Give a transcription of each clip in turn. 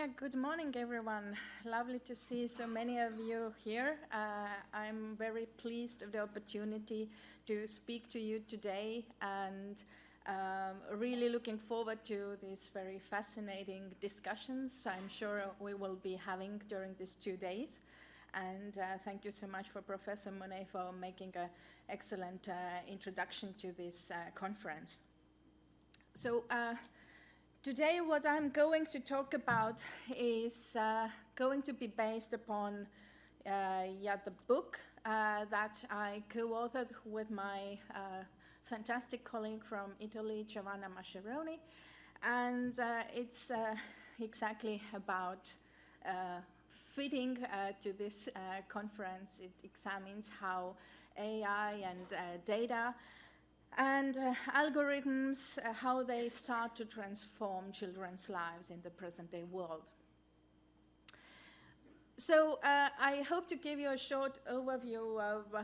Yeah, good morning, everyone. Lovely to see so many of you here. Uh, I'm very pleased of the opportunity to speak to you today and um, really looking forward to these very fascinating discussions I'm sure we will be having during these two days. And uh, thank you so much for Professor Monet for making an excellent uh, introduction to this uh, conference. So uh, Today what I'm going to talk about is uh, going to be based upon uh, yeah, the book uh, that I co-authored with my uh, fantastic colleague from Italy, Giovanna Mascheroni. And uh, it's uh, exactly about fitting to this conference. It examines how AI and data and uh, algorithms, uh, how they start to transform children's lives in the present-day world. So uh, I hope to give you a short overview of uh,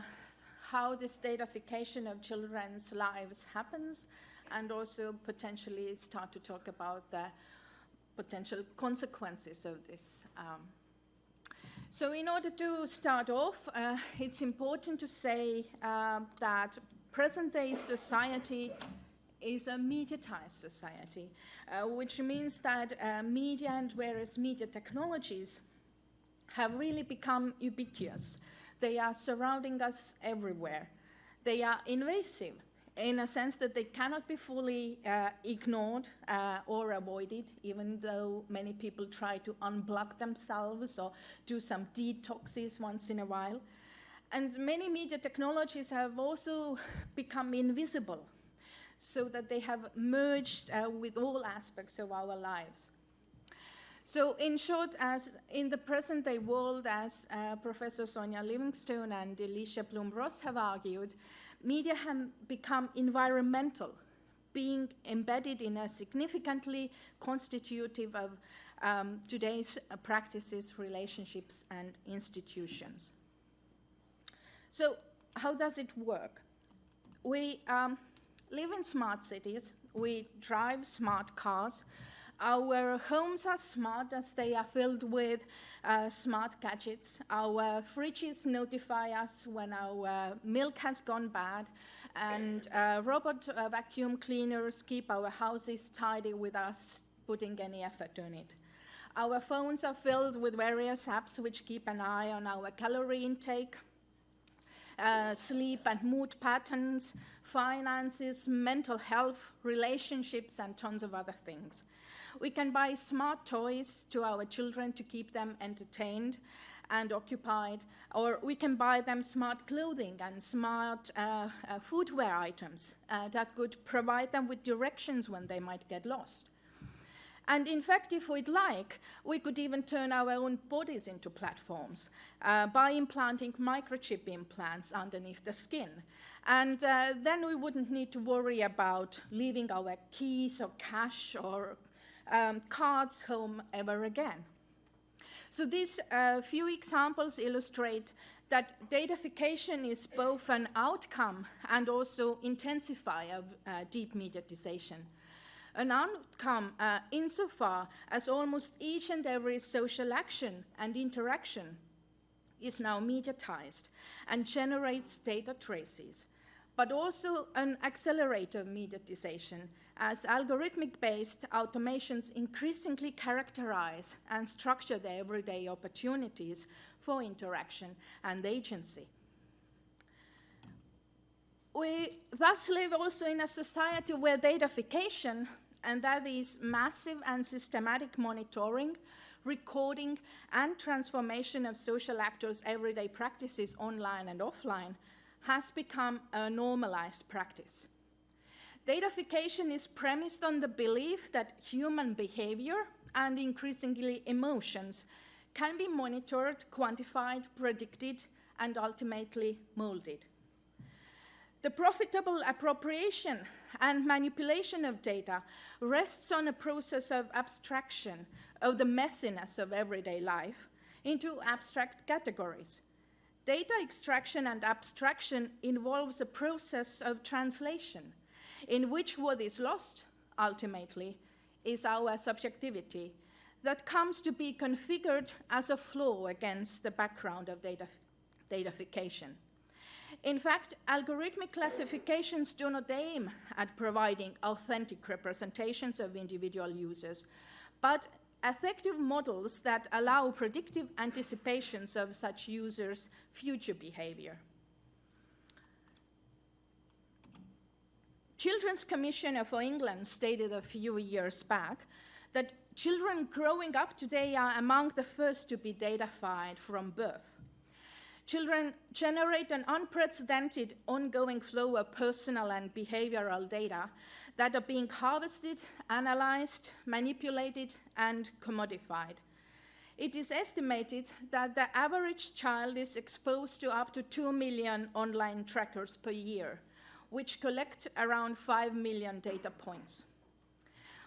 how this datafication of children's lives happens and also potentially start to talk about the potential consequences of this. Um, so in order to start off, uh, it's important to say uh, that present-day society is a mediatized society, uh, which means that uh, media and various media technologies have really become ubiquitous. They are surrounding us everywhere. They are invasive in a sense that they cannot be fully uh, ignored uh, or avoided, even though many people try to unblock themselves or do some detoxes once in a while. And many media technologies have also become invisible so that they have merged uh, with all aspects of our lives. So in short, as in the present day world, as uh, Professor Sonia Livingstone and Alicia Blum-Ross have argued, media have become environmental, being embedded in a significantly constitutive of um, today's practices, relationships, and institutions. So how does it work? We um, live in smart cities. We drive smart cars. Our homes are smart as they are filled with uh, smart gadgets. Our fridges notify us when our milk has gone bad. And uh, robot uh, vacuum cleaners keep our houses tidy without us putting any effort on it. Our phones are filled with various apps which keep an eye on our calorie intake, uh, sleep and mood patterns, finances, mental health, relationships, and tons of other things. We can buy smart toys to our children to keep them entertained and occupied, or we can buy them smart clothing and smart uh, uh, footwear items uh, that could provide them with directions when they might get lost. And in fact, if we'd like, we could even turn our own bodies into platforms uh, by implanting microchip implants underneath the skin. And uh, then we wouldn't need to worry about leaving our keys or cash or um, cards home ever again. So these uh, few examples illustrate that datafication is both an outcome and also intensifier of uh, deep mediatization an outcome uh, insofar as almost each and every social action and interaction is now mediatized and generates data traces, but also an accelerator of mediatization as algorithmic-based automations increasingly characterize and structure the everyday opportunities for interaction and agency. We thus live also in a society where datafication and that is massive and systematic monitoring, recording, and transformation of social actors' everyday practices online and offline has become a normalized practice. Datafication is premised on the belief that human behavior and increasingly emotions can be monitored, quantified, predicted, and ultimately molded. The profitable appropriation and manipulation of data rests on a process of abstraction of the messiness of everyday life into abstract categories. Data extraction and abstraction involves a process of translation in which what is lost, ultimately, is our subjectivity, that comes to be configured as a flaw against the background of data, datafication. In fact, algorithmic classifications do not aim at providing authentic representations of individual users, but effective models that allow predictive anticipations of such users' future behavior. Children's Commissioner for England stated a few years back that children growing up today are among the first to be datafied from birth. Children generate an unprecedented ongoing flow of personal and behavioral data that are being harvested, analyzed, manipulated, and commodified. It is estimated that the average child is exposed to up to 2 million online trackers per year, which collect around 5 million data points.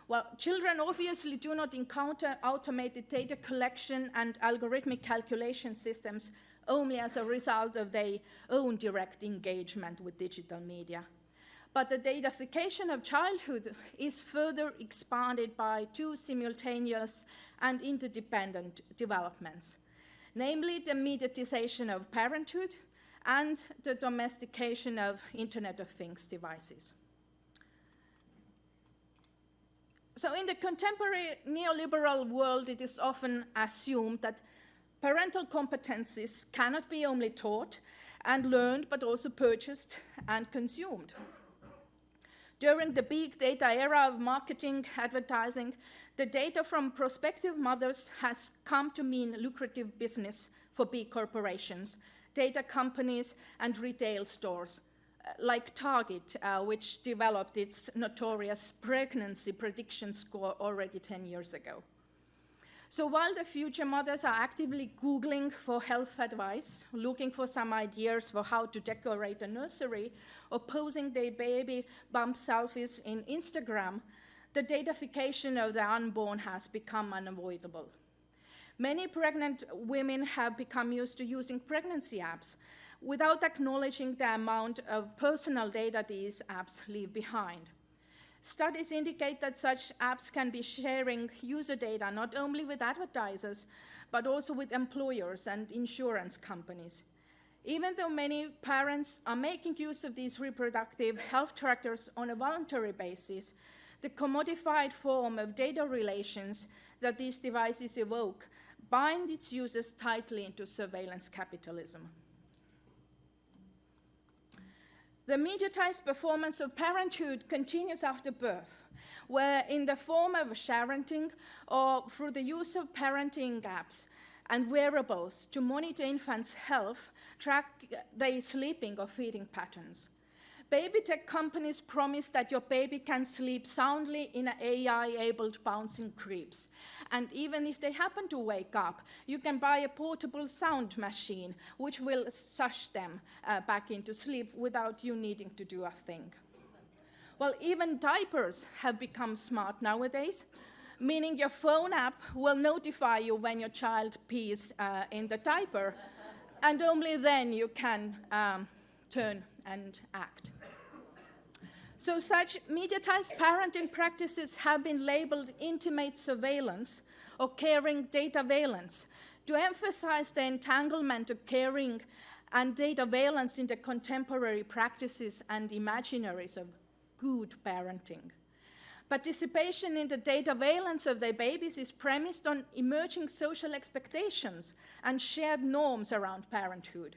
Well, children obviously do not encounter automated data collection and algorithmic calculation systems only as a result of their own direct engagement with digital media. But the datafication of childhood is further expanded by two simultaneous and interdependent developments, namely the mediatization of parenthood and the domestication of Internet of Things devices. So in the contemporary neoliberal world, it is often assumed that Parental competencies cannot be only taught and learned, but also purchased and consumed. During the big data era of marketing, advertising, the data from prospective mothers has come to mean lucrative business for big corporations, data companies, and retail stores, uh, like Target, uh, which developed its notorious pregnancy prediction score already 10 years ago. So while the future mothers are actively Googling for health advice, looking for some ideas for how to decorate a nursery, or posing their baby bump selfies in Instagram, the datafication of the unborn has become unavoidable. Many pregnant women have become used to using pregnancy apps without acknowledging the amount of personal data these apps leave behind. Studies indicate that such apps can be sharing user data not only with advertisers, but also with employers and insurance companies. Even though many parents are making use of these reproductive health trackers on a voluntary basis, the commodified form of data relations that these devices evoke bind its users tightly into surveillance capitalism. The mediatized performance of parenthood continues after birth, where in the form of sharenting or through the use of parenting apps and wearables to monitor infants' health, track their sleeping or feeding patterns. Baby tech companies promise that your baby can sleep soundly in an AI-enabled bouncing cribs. And even if they happen to wake up, you can buy a portable sound machine which will sush them uh, back into sleep without you needing to do a thing. Well, even diapers have become smart nowadays, meaning your phone app will notify you when your child pees uh, in the diaper, and only then you can um, turn and act. So such mediatized parenting practices have been labeled intimate surveillance or caring dataveillance to emphasize the entanglement of caring and dataveillance in the contemporary practices and imaginaries of good parenting. Participation in the dataveillance of their babies is premised on emerging social expectations and shared norms around parenthood.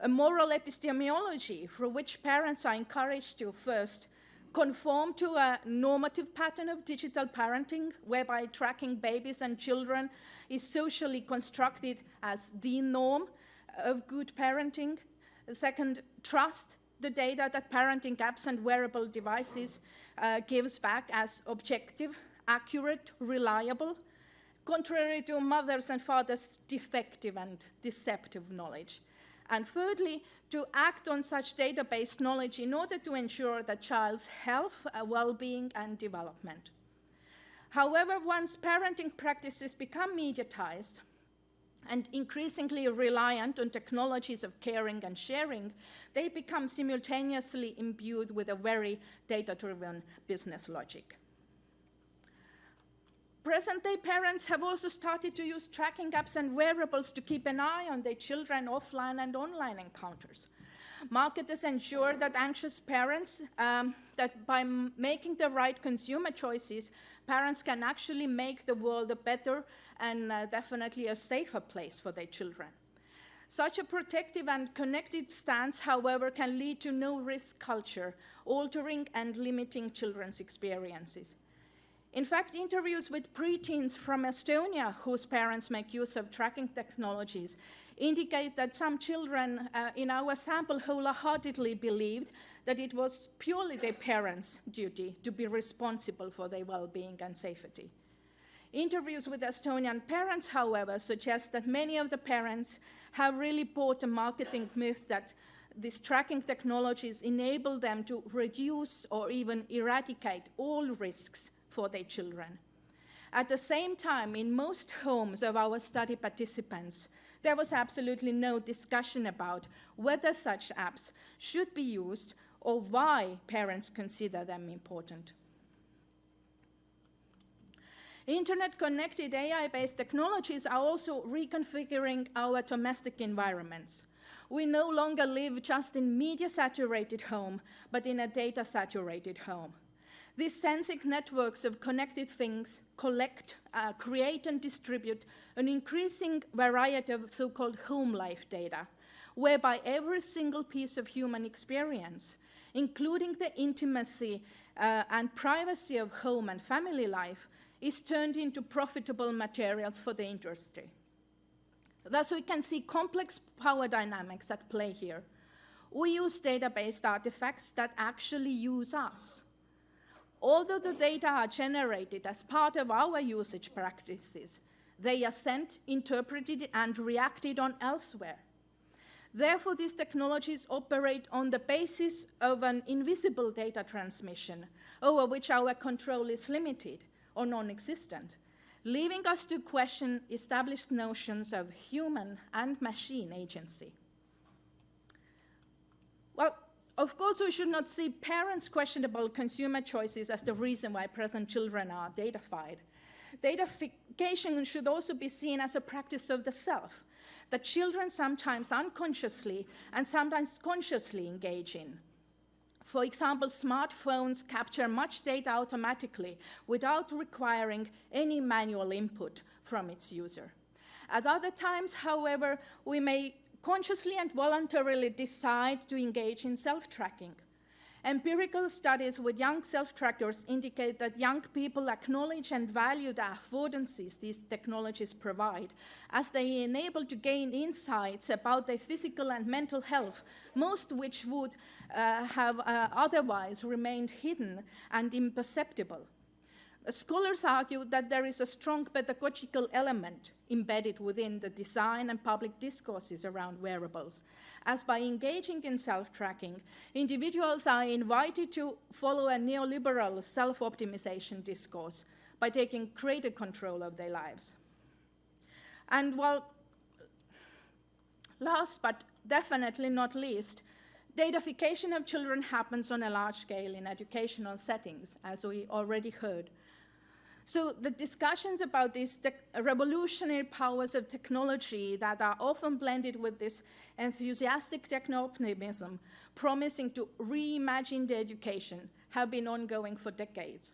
A moral epistemology for which parents are encouraged to first conform to a normative pattern of digital parenting, whereby tracking babies and children is socially constructed as the norm of good parenting. Second, trust the data that parenting apps and wearable devices uh, gives back as objective, accurate, reliable, contrary to mothers and fathers' defective and deceptive knowledge. And thirdly, to act on such database knowledge in order to ensure the child's health, uh, well-being, and development. However, once parenting practices become mediatized and increasingly reliant on technologies of caring and sharing, they become simultaneously imbued with a very data-driven business logic. Present-day parents have also started to use tracking apps and wearables to keep an eye on their children offline and online encounters. Marketers ensure that anxious parents, um, that by making the right consumer choices, parents can actually make the world a better and uh, definitely a safer place for their children. Such a protective and connected stance, however, can lead to no-risk culture, altering and limiting children's experiences. In fact, interviews with preteens from Estonia whose parents make use of tracking technologies indicate that some children uh, in our sample wholeheartedly believed that it was purely their parents' duty to be responsible for their well-being and safety. Interviews with Estonian parents, however, suggest that many of the parents have really bought a marketing myth that these tracking technologies enable them to reduce or even eradicate all risks for their children. At the same time, in most homes of our study participants, there was absolutely no discussion about whether such apps should be used or why parents consider them important. Internet-connected AI-based technologies are also reconfiguring our domestic environments. We no longer live just in media-saturated home, but in a data-saturated home. These sensing networks of connected things collect, uh, create and distribute an increasing variety of so-called home life data, whereby every single piece of human experience, including the intimacy uh, and privacy of home and family life, is turned into profitable materials for the industry. Thus, we can see complex power dynamics at play here. We use data-based artifacts that actually use us. Although the data are generated as part of our usage practices, they are sent, interpreted, and reacted on elsewhere. Therefore, these technologies operate on the basis of an invisible data transmission, over which our control is limited or non-existent, leaving us to question established notions of human and machine agency. Well, of course, we should not see parents' questionable consumer choices as the reason why present children are datafied. Datafication should also be seen as a practice of the self that children sometimes unconsciously and sometimes consciously engage in. For example, smartphones capture much data automatically without requiring any manual input from its user. At other times, however, we may consciously and voluntarily decide to engage in self-tracking. Empirical studies with young self-trackers indicate that young people acknowledge and value the affordances these technologies provide, as they enable to gain insights about their physical and mental health, most which would uh, have uh, otherwise remained hidden and imperceptible. Scholars argue that there is a strong pedagogical element embedded within the design and public discourses around wearables, as by engaging in self-tracking, individuals are invited to follow a neoliberal self-optimization discourse by taking greater control of their lives. And while last but definitely not least, datafication of children happens on a large scale in educational settings, as we already heard. So the discussions about these revolutionary powers of technology that are often blended with this enthusiastic techno-optimism, promising to reimagine the education, have been ongoing for decades.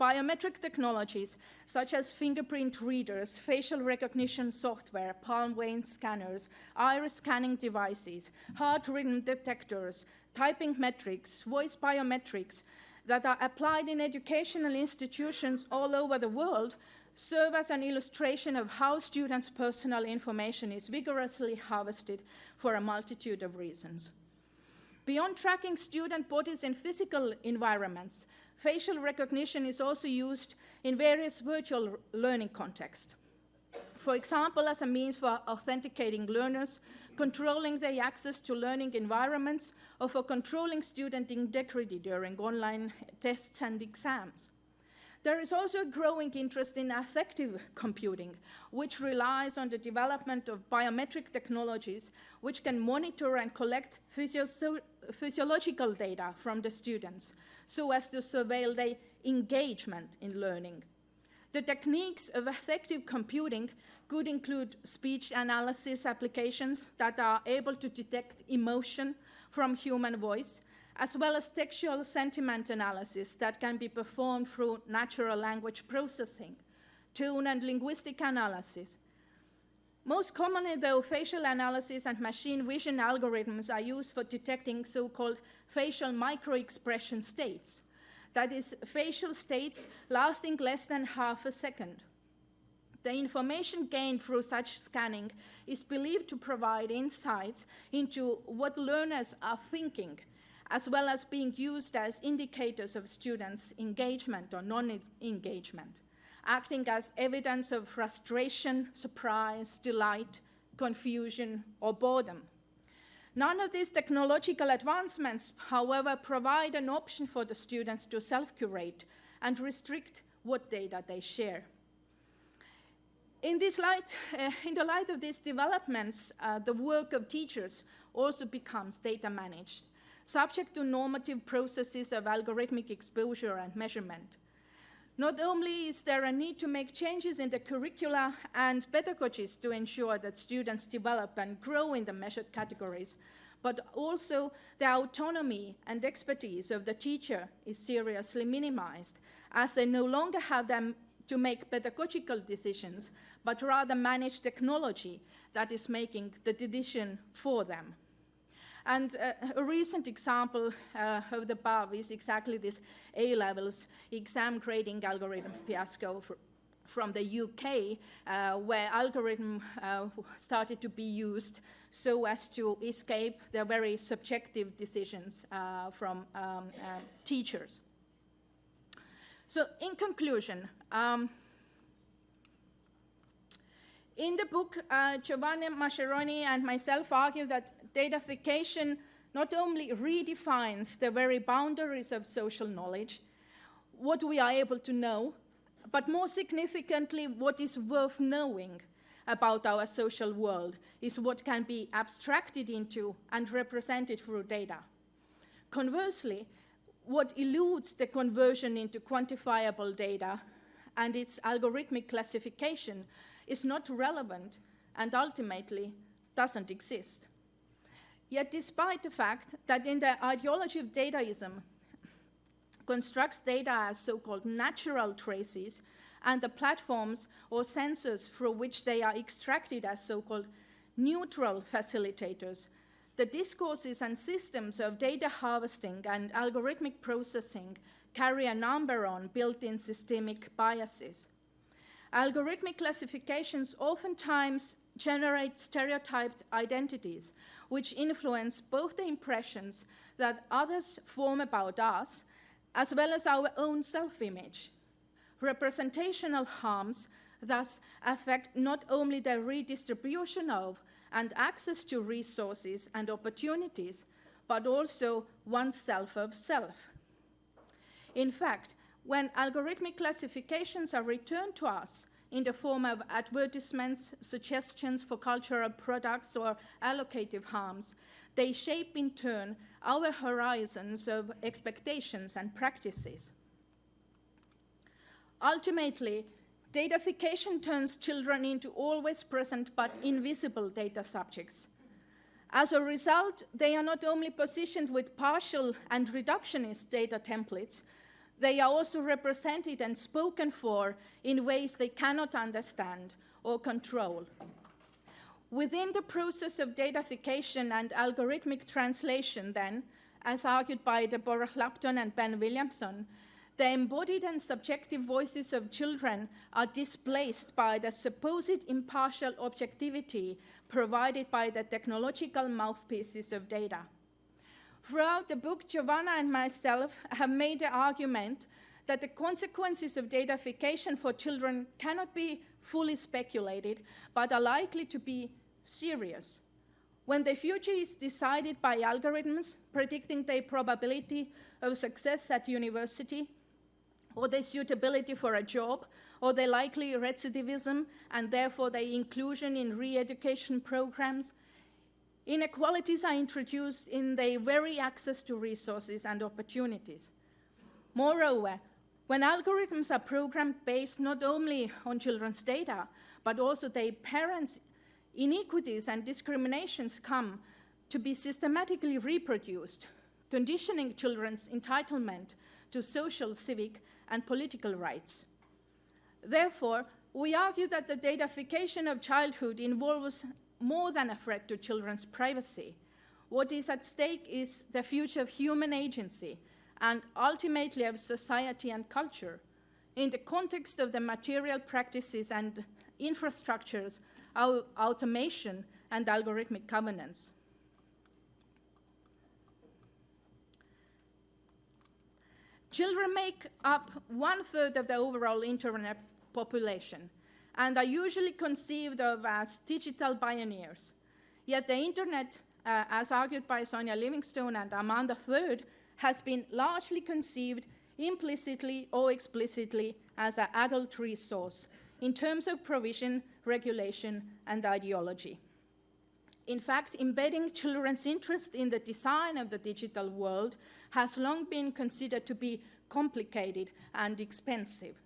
Biometric technologies, such as fingerprint readers, facial recognition software, palm vein scanners, iris scanning devices, heart rhythm detectors, typing metrics, voice biometrics, that are applied in educational institutions all over the world serve as an illustration of how students' personal information is vigorously harvested for a multitude of reasons. Beyond tracking student bodies in physical environments, facial recognition is also used in various virtual learning contexts. For example, as a means for authenticating learners controlling their access to learning environments, or for controlling student integrity during online tests and exams. There is also a growing interest in affective computing, which relies on the development of biometric technologies which can monitor and collect physio physiological data from the students so as to surveil their engagement in learning. The techniques of affective computing could include speech analysis applications that are able to detect emotion from human voice, as well as textual sentiment analysis that can be performed through natural language processing, tone and linguistic analysis. Most commonly, though, facial analysis and machine vision algorithms are used for detecting so-called facial microexpression states, that is, facial states lasting less than half a second. The information gained through such scanning is believed to provide insights into what learners are thinking, as well as being used as indicators of students' engagement or non-engagement, acting as evidence of frustration, surprise, delight, confusion, or boredom. None of these technological advancements, however, provide an option for the students to self-curate and restrict what data they share. In, this light, uh, in the light of these developments, uh, the work of teachers also becomes data managed, subject to normative processes of algorithmic exposure and measurement. Not only is there a need to make changes in the curricula and pedagogies to ensure that students develop and grow in the measured categories, but also the autonomy and expertise of the teacher is seriously minimized, as they no longer have them to make pedagogical decisions, but rather manage technology that is making the decision for them. And uh, a recent example uh, of the above is exactly this A-levels exam grading algorithm fiasco from the UK, uh, where algorithm uh, started to be used so as to escape the very subjective decisions uh, from um, uh, teachers. So in conclusion, um, in the book, uh, Giovanna Mascheroni and myself argue that datafication not only redefines the very boundaries of social knowledge, what we are able to know, but more significantly, what is worth knowing about our social world is what can be abstracted into and represented through data. Conversely, what eludes the conversion into quantifiable data and its algorithmic classification is not relevant and ultimately doesn't exist. Yet despite the fact that in the ideology of dataism constructs data as so-called natural traces and the platforms or sensors through which they are extracted as so-called neutral facilitators, the discourses and systems of data harvesting and algorithmic processing carry a number on built-in systemic biases. Algorithmic classifications oftentimes generate stereotyped identities, which influence both the impressions that others form about us, as well as our own self-image. Representational harms thus affect not only the redistribution of and access to resources and opportunities, but also oneself of self. In fact, when algorithmic classifications are returned to us in the form of advertisements, suggestions for cultural products, or allocative harms, they shape in turn our horizons of expectations and practices. Ultimately, datafication turns children into always present but invisible data subjects. As a result, they are not only positioned with partial and reductionist data templates, they are also represented and spoken for in ways they cannot understand or control. Within the process of datafication and algorithmic translation, then, as argued by Deborah Lupton and Ben Williamson, the embodied and subjective voices of children are displaced by the supposed impartial objectivity provided by the technological mouthpieces of data. Throughout the book, Giovanna and myself have made the argument that the consequences of datafication for children cannot be fully speculated, but are likely to be serious. When the future is decided by algorithms predicting the probability of success at university, or their suitability for a job, or their likely recidivism, and therefore their inclusion in re-education programs, Inequalities are introduced in their very access to resources and opportunities. Moreover, When algorithms are programmed based not only on children's data, but also their parents' inequities and discriminations come to be systematically reproduced, conditioning children's entitlement to social, civic, and political rights. Therefore, we argue that the datafication of childhood involves more than a threat to children's privacy. What is at stake is the future of human agency and ultimately of society and culture in the context of the material practices and infrastructures of automation and algorithmic governance. Children make up one third of the overall internet population and are usually conceived of as digital pioneers. Yet the internet, uh, as argued by Sonia Livingstone and Amanda Third, has been largely conceived implicitly or explicitly as an adult resource in terms of provision, regulation, and ideology. In fact, embedding children's interest in the design of the digital world has long been considered to be complicated and expensive.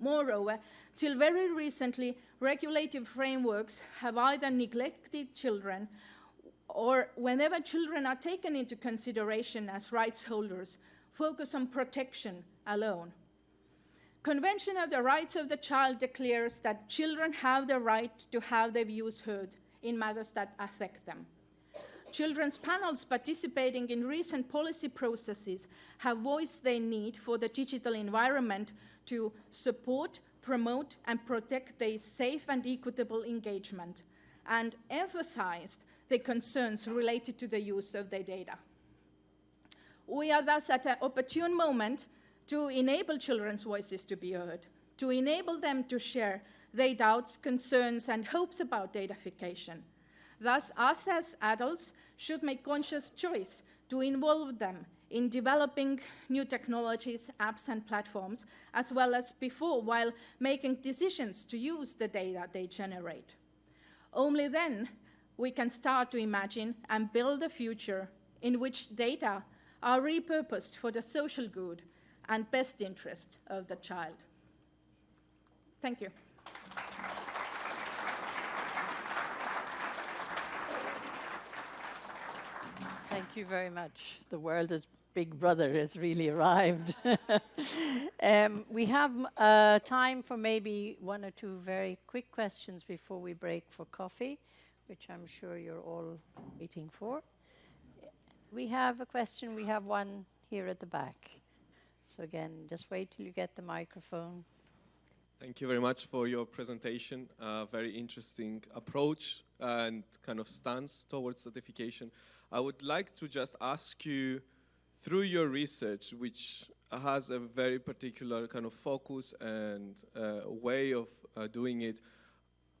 Moreover, till very recently, regulative frameworks have either neglected children or whenever children are taken into consideration as rights holders, focus on protection alone. Convention of the Rights of the Child declares that children have the right to have their views heard in matters that affect them. Children's panels participating in recent policy processes have voiced their need for the digital environment to support, promote, and protect their safe and equitable engagement, and emphasized their concerns related to the use of their data. We are thus at an opportune moment to enable children's voices to be heard, to enable them to share their doubts, concerns, and hopes about datafication. Thus, us as adults should make conscious choice to involve them in developing new technologies, apps, and platforms, as well as before, while making decisions to use the data they generate. Only then we can start to imagine and build a future in which data are repurposed for the social good and best interest of the child. Thank you. Thank you very much. The world is Big Brother has really arrived. um, we have uh, time for maybe one or two very quick questions before we break for coffee, which I'm sure you're all waiting for. We have a question. We have one here at the back. So again, just wait till you get the microphone. Thank you very much for your presentation. Uh, very interesting approach and kind of stance towards certification. I would like to just ask you, through your research, which has a very particular kind of focus and uh, way of uh, doing it,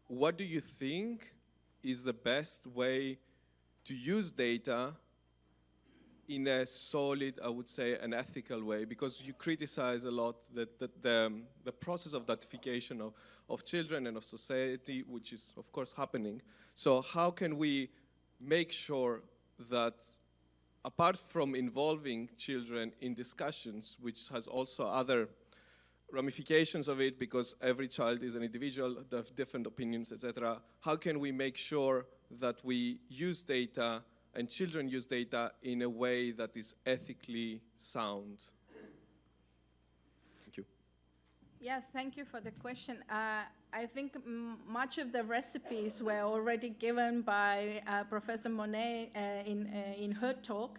what do you think is the best way to use data in a solid, I would say, an ethical way, because you criticize a lot that, the, um, the process of datafication of, of children and of society, which is, of course, happening. So how can we make sure that apart from involving children in discussions, which has also other ramifications of it because every child is an individual, they have different opinions, etc. How can we make sure that we use data and children use data in a way that is ethically sound? Thank you. Yeah, thank you for the question. Uh, I think much of the recipes were already given by uh, Professor Monet uh, in, uh, in her talk.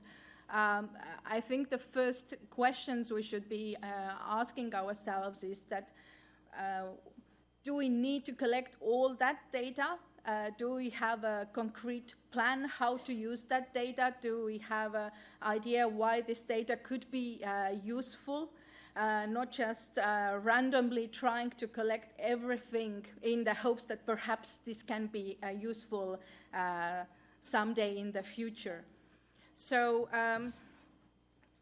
Um, I think the first questions we should be uh, asking ourselves is that uh, do we need to collect all that data do we have a concrete plan how to use that data? Do we have an idea why this data could be useful? Uh, not just uh, randomly trying to collect everything in the hopes that perhaps this can be uh, useful uh, someday in the future. So um,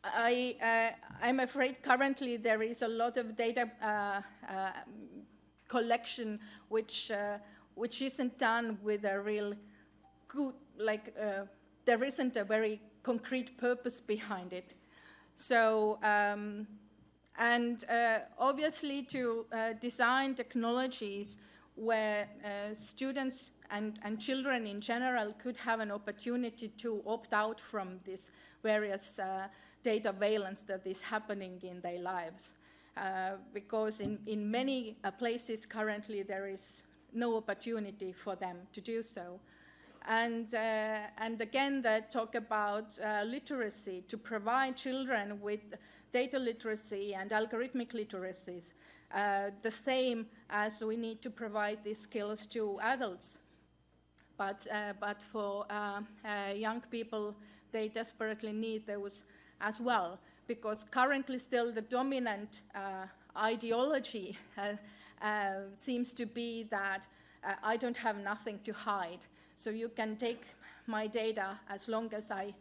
I, am afraid currently there is a lot of data collection which which isn't done with a real good, like, uh, there isn't a very concrete purpose behind it. So um, And uh, obviously to uh, design technologies where uh, students and, and children in general could have an opportunity to opt out from these various uh, dataveillance that is happening in their lives. Uh, because in, in many uh, places currently there is no opportunity for them to do so. And, uh, and again, they talk about uh, literacy to provide children with data literacy and algorithmic literacies, uh, the same as we need to provide these skills to adults. But, uh, but for uh, uh, young people, they desperately need those as well, because currently still the dominant ideology seems to be that I don't have nothing to hide. So you can take my data as long as I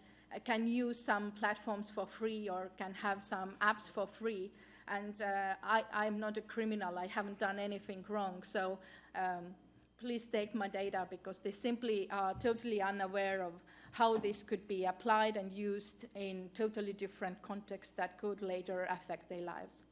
can use some platforms for free or can have some apps for free. And uh, I, am not a criminal, I haven't done anything wrong. So um, please take my data because they simply are totally unaware of how this could be applied and used in totally different contexts that could later affect their lives.